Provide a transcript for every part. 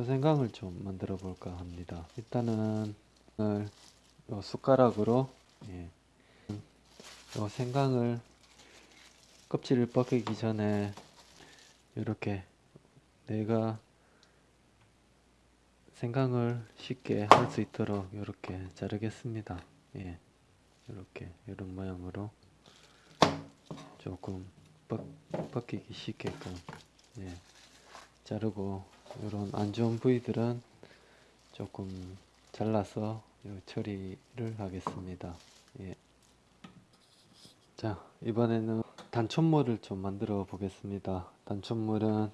초생강을 좀 만들어 볼까 합니다. 일단은 오늘 요 숟가락으로 예, 요 생강을 껍질을 벗기기 전에 이렇게 내가 생강을 쉽게 할 수 있도록 이렇게 자르겠습니다. 예, 이렇게 이런 모양으로 조금 벗, 벗기기 쉽게끔 예, 자르고 이런 안 좋은 부위들은 조금 잘라서 요 처리를 하겠습니다. 예. 자 이번에는 단촛물을 좀 만들어 보겠습니다. 단촛물은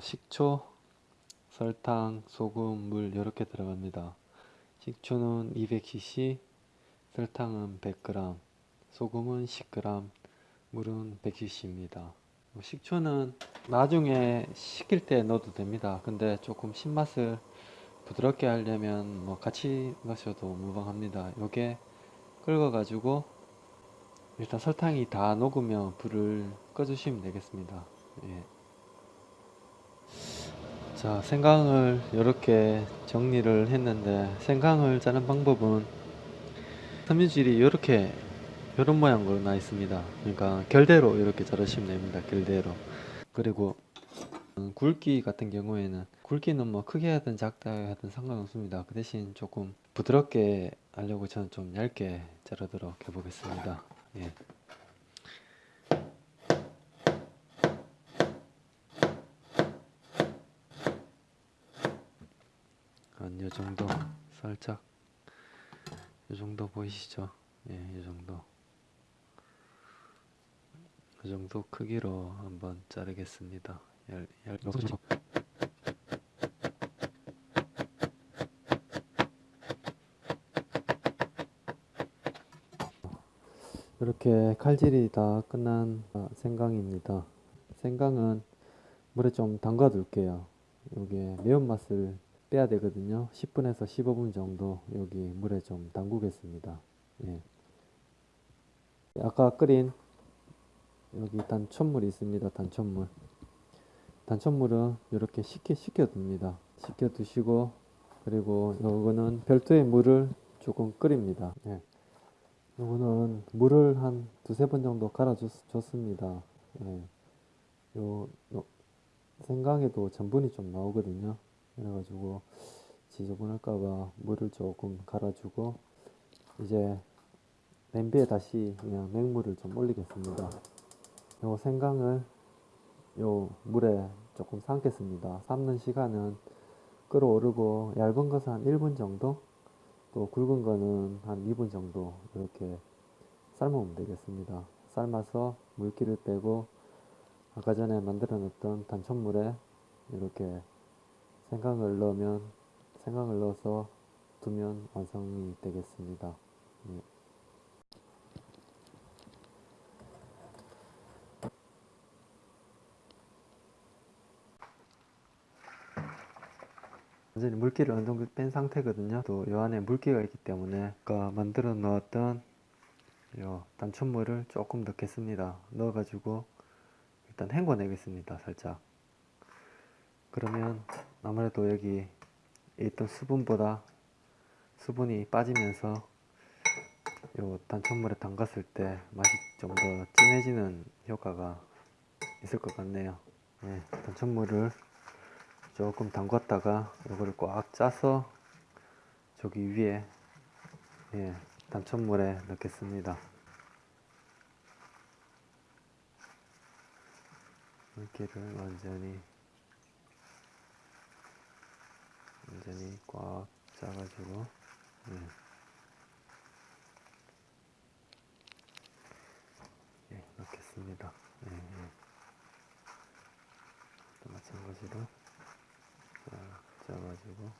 식초, 설탕, 소금, 물 이렇게 들어갑니다. 식초는 200cc, 설탕은 100g, 소금은 10g, 물은 100cc입니다. 식초는 나중에 식힐 때 넣어도 됩니다. 근데 조금 신맛을 부드럽게 하려면 뭐 같이 넣으셔도 무방합니다. 요게 끓여 가지고 일단 설탕이 다 녹으면 불을 꺼 주시면 되겠습니다. 예. 자 생강을 이렇게 정리를 했는데 생강을 자는 방법은 섬유질이 이렇게 이런 모양으로 나 있습니다. 그러니까 결대로 이렇게 자르시면 됩니다. 결대로 그리고 음, 굵기 같은 경우에는 굵기는 뭐 크게 하든 작게 하든 상관없습니다. 그 대신 조금 부드럽게 하려고 저는 좀 얇게 자르도록 해 보겠습니다. 예. 한 요 정도 살짝 요 정도 보이시죠? 예, 이 정도 이 정도 크기로 한번 자르겠습니다. 얇, 얇, 이렇게 칼질이 다 끝난 생강입니다. 생강은 물에 좀 담가 둘게요. 이게 매운맛을 빼야 되거든요. 10분에서 15분 정도 여기 물에 좀 담그겠습니다. 예. 아까 끓인 여기 단촛물이 있습니다. 단촛물. 단촛물은 이렇게 식혀, 식혀둡니다. 식혀두시고 그리고 요거는 별도의 물을 조금 끓입니다. 예. 요거는 물을 한 두세 번 정도 갈아줬습니다. 예. 요, 요 생강에도 전분이 좀 나오거든요. 그래가지고 지저분할까봐 물을 조금 갈아주고 이제 냄비에 다시 그냥 맹물을 좀 올리겠습니다. 요 생강을 요 물에 조금 삶겠습니다. 삶는 시간은 끓어오르고 얇은 것은 한 1분 정도 또 굵은 거는 한 2분 정도 이렇게 삶으면 되겠습니다. 삶아서 물기를 빼고 아까 전에 만들어 놨던 단촛물에 이렇게 생강을 넣으면 생강을 넣어서 두면 완성이 되겠습니다. 예. 완전히 물기를 어느 정도 뺀 상태거든요. 또이 안에 물기가 있기 때문에 아까 만들어 넣었던 요 단촛물을 조금 넣겠습니다. 넣어 가지고 일단 헹궈 내겠습니다. 살짝. 그러면 아무래도 여기 있던 수분보다 수분이 빠지면서 요 단촛물에 담갔을 때 맛이 좀 더 진해지는 효과가 있을 것 같네요. 네, 단촛물을 조금 담갔다가 이거를 꽉 짜서 저기 위에 예, 단촛물에 넣겠습니다. 물기를 완전히 완전히 꽉 짜가지고 예. 예, 넣겠습니다. 예, 예. 또 마찬가지로 쫙 짜가지고